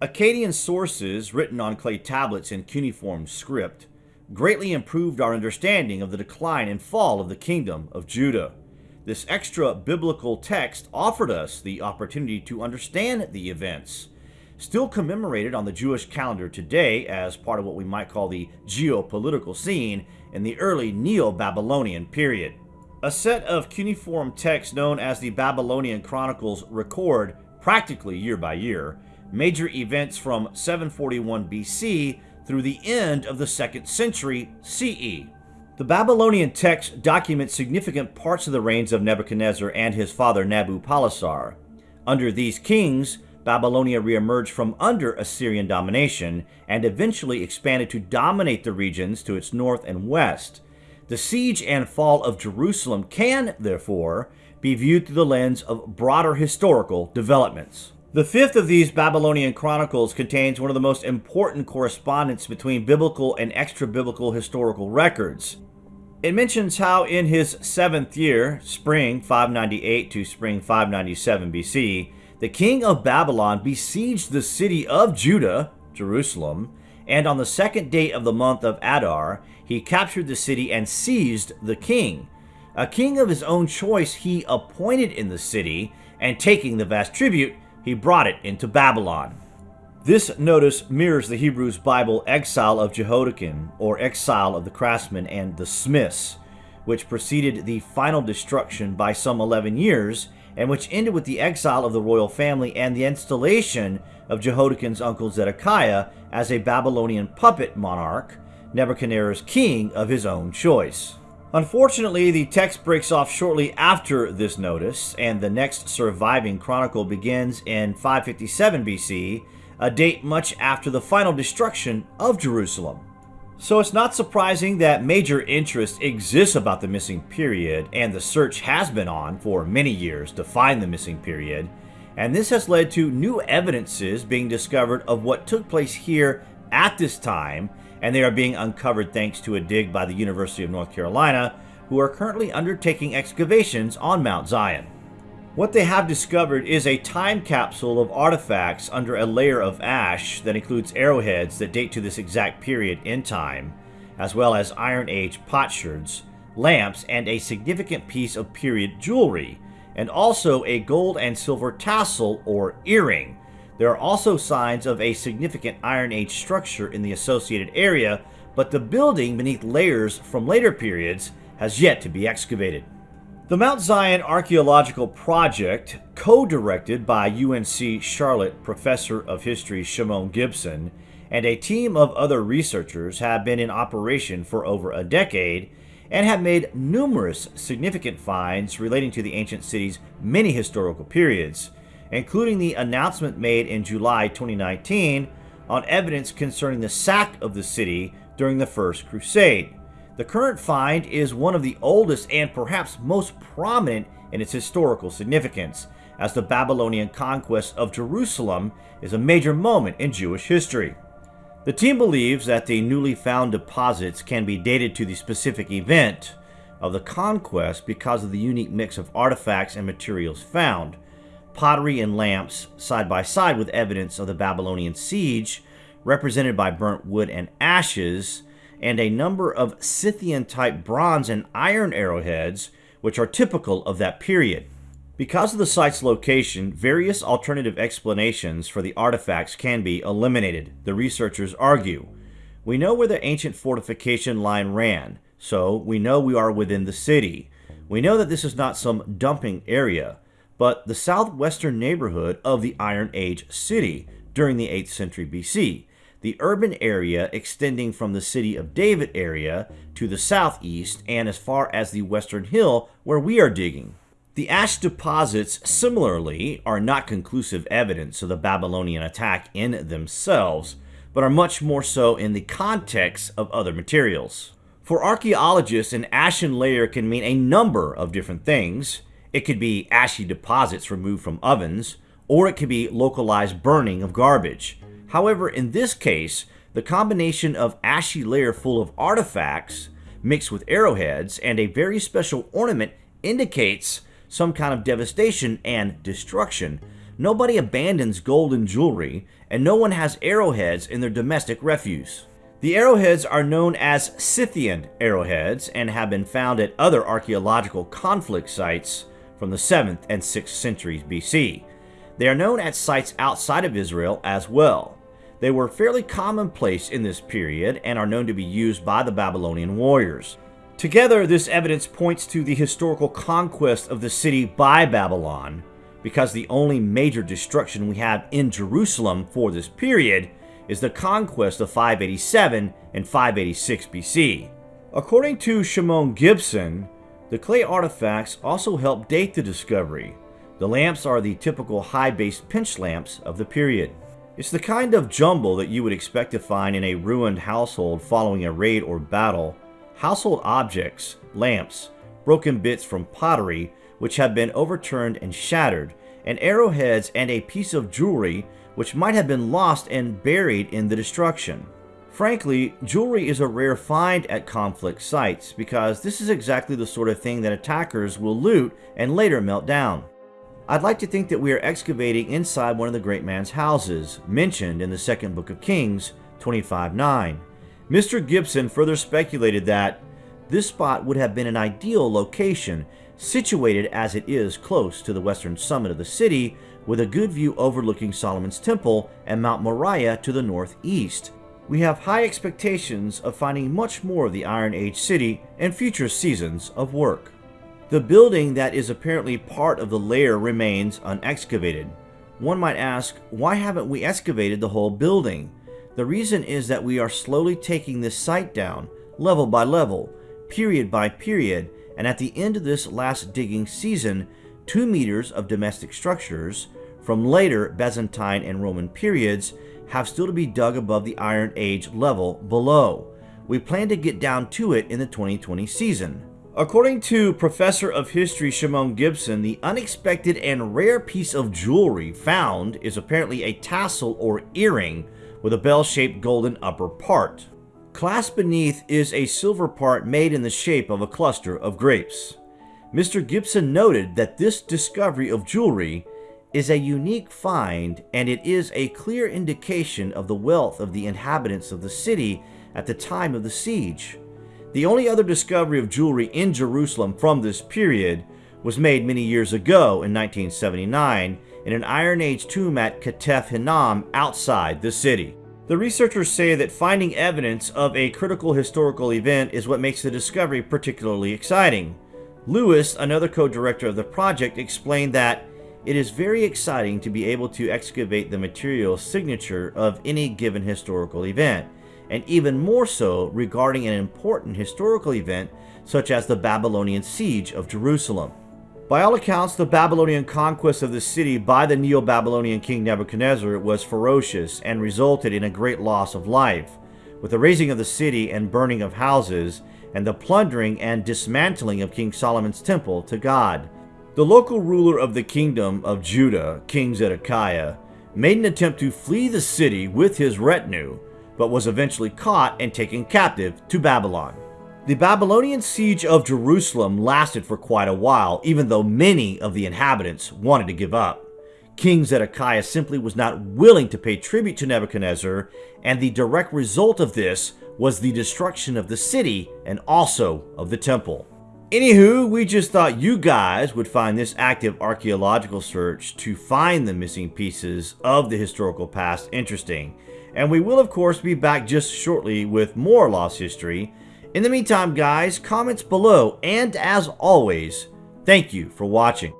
Akkadian sources written on clay tablets in cuneiform script greatly improved our understanding of the decline and fall of the kingdom of Judah. This extra biblical text offered us the opportunity to understand the events, still commemorated on the Jewish calendar today as part of what we might call the geopolitical scene in the early Neo Babylonian period. A set of cuneiform texts known as the Babylonian Chronicles record, practically year by year, major events from 741 BC through the end of the 2nd century CE. The Babylonian text documents significant parts of the reigns of Nebuchadnezzar and his father Nabopolassar. Under these kings, Babylonia reemerged from under Assyrian domination and eventually expanded to dominate the regions to its north and west. The siege and fall of Jerusalem can, therefore, be viewed through the lens of broader historical developments. The fifth of these Babylonian chronicles contains one of the most important correspondence between biblical and extra biblical historical records. It mentions how in his seventh year, spring 598 to spring 597 BC, the king of Babylon besieged the city of Judah, Jerusalem, and on the second day of the month of Adar, he captured the city and seized the king. A king of his own choice he appointed in the city, and taking the vast tribute, he brought it into Babylon. This notice mirrors the Hebrews Bible exile of Jehoiachin, or exile of the craftsmen and the smiths, which preceded the final destruction by some 11 years, and which ended with the exile of the royal family and the installation of Jehoiachin's uncle Zedekiah as a Babylonian puppet monarch, Nebuchadnezzar's king of his own choice. Unfortunately, the text breaks off shortly after this notice, and the next surviving chronicle begins in 557 BC, a date much after the final destruction of Jerusalem. So it's not surprising that major interest exists about the missing period, and the search has been on for many years to find the missing period, and this has led to new evidences being discovered of what took place here at this time, and they are being uncovered thanks to a dig by the University of North Carolina, who are currently undertaking excavations on Mount Zion. What they have discovered is a time capsule of artifacts under a layer of ash that includes arrowheads that date to this exact period in time, as well as Iron Age potsherds, lamps, and a significant piece of period jewelry, and also a gold and silver tassel or earring. There are also signs of a significant Iron Age structure in the associated area, but the building beneath layers from later periods has yet to be excavated. The Mount Zion Archaeological Project, co-directed by UNC Charlotte Professor of History Shimon Gibson, and a team of other researchers have been in operation for over a decade and have made numerous significant finds relating to the ancient city's many historical periods, including the announcement made in July 2019 on evidence concerning the sack of the city during the First Crusade. The current find is one of the oldest and perhaps most prominent in its historical significance, as the Babylonian conquest of Jerusalem is a major moment in Jewish history. The team believes that the newly found deposits can be dated to the specific event of the conquest because of the unique mix of artifacts and materials found. Pottery and lamps side by side with evidence of the Babylonian siege, represented by burnt wood and ashes, and a number of Scythian type bronze and iron arrowheads, which are typical of that period. Because of the site's location, various alternative explanations for the artifacts can be eliminated, the researchers argue. We know where the ancient fortification line ran, so we know we are within the city. We know that this is not some dumping area, but the southwestern neighborhood of the Iron Age city during the 8th century BC, the urban area extending from the city of David area to the southeast and as far as the western hill where we are digging. The ash deposits, similarly, are not conclusive evidence of the Babylonian attack in themselves, but are much more so in the context of other materials. For archaeologists, an ashen layer can mean a number of different things. It could be ashy deposits removed from ovens, or it could be localized burning of garbage. However, in this case, the combination of ashy layer full of artifacts mixed with arrowheads and a very special ornament indicates some kind of devastation and destruction, nobody abandons gold and jewelry, and no one has arrowheads in their domestic refuse. The arrowheads are known as Scythian arrowheads and have been found at other archaeological conflict sites from the 7th and 6th centuries BC. They are known at sites outside of Israel as well. They were fairly commonplace in this period and are known to be used by the Babylonian warriors. Together, this evidence points to the historical conquest of the city by Babylon, because the only major destruction we have in Jerusalem for this period is the conquest of 587 and 586 BC. According to Shimon Gibson, the clay artifacts also help date the discovery. The lamps are the typical high-based pinch lamps of the period. It's the kind of jumble that you would expect to find in a ruined household following a raid or battle. Household objects, lamps, broken bits from pottery which have been overturned and shattered, and arrowheads and a piece of jewelry which might have been lost and buried in the destruction. Frankly, jewelry is a rare find at conflict sites because this is exactly the sort of thing that attackers will loot and later melt down. I'd like to think that we are excavating inside one of the great man's houses, mentioned in the second book of Kings 25.9. Mr. Gibson further speculated that this spot would have been an ideal location, situated as it is close to the western summit of the city, with a good view overlooking Solomon's Temple and Mount Moriah to the northeast. We have high expectations of finding much more of the Iron Age city in future seasons of work. The building that is apparently part of the lair remains unexcavated. One might ask, why haven't we excavated the whole building? The reason is that we are slowly taking this site down, level by level, period by period, and at the end of this last digging season, 2 meters of domestic structures, from later Byzantine and Roman periods have still to be dug above the Iron Age level below. We plan to get down to it in the 2020 season. According to Professor of History Shimon Gibson, the unexpected and rare piece of jewelry found is apparently a tassel or earring with a bell-shaped golden upper part. Clasped beneath is a silver part made in the shape of a cluster of grapes. Mr. Gibson noted that this discovery of jewelry is a unique find and it is a clear indication of the wealth of the inhabitants of the city at the time of the siege. The only other discovery of jewelry in Jerusalem from this period was made many years ago in 1979 in an Iron Age tomb at Ketef Hinnom outside the city. The researchers say that finding evidence of a critical historical event is what makes the discovery particularly exciting. Lewis, another co-director of the project, explained that it is very exciting to be able to excavate the material signature of any given historical event, and even more so regarding an important historical event such as the Babylonian siege of Jerusalem. By all accounts, the Babylonian conquest of the city by the Neo-Babylonian king Nebuchadnezzar was ferocious and resulted in a great loss of life, with the razing of the city and burning of houses, and the plundering and dismantling of King Solomon's temple to God. The local ruler of the kingdom of Judah, King Zedekiah, made an attempt to flee the city with his retinue, but was eventually caught and taken captive to Babylon. The Babylonian siege of Jerusalem lasted for quite a while, even though many of the inhabitants wanted to give up. King Zedekiah simply was not willing to pay tribute to Nebuchadnezzar, and the direct result of this was the destruction of the city and also of the temple. Anywho, we just thought you guys would find this active archaeological search to find the missing pieces of the historical past interesting. And we will of course be back just shortly with more Lost History. In the meantime guys, comments below, and as always, thank you for watching.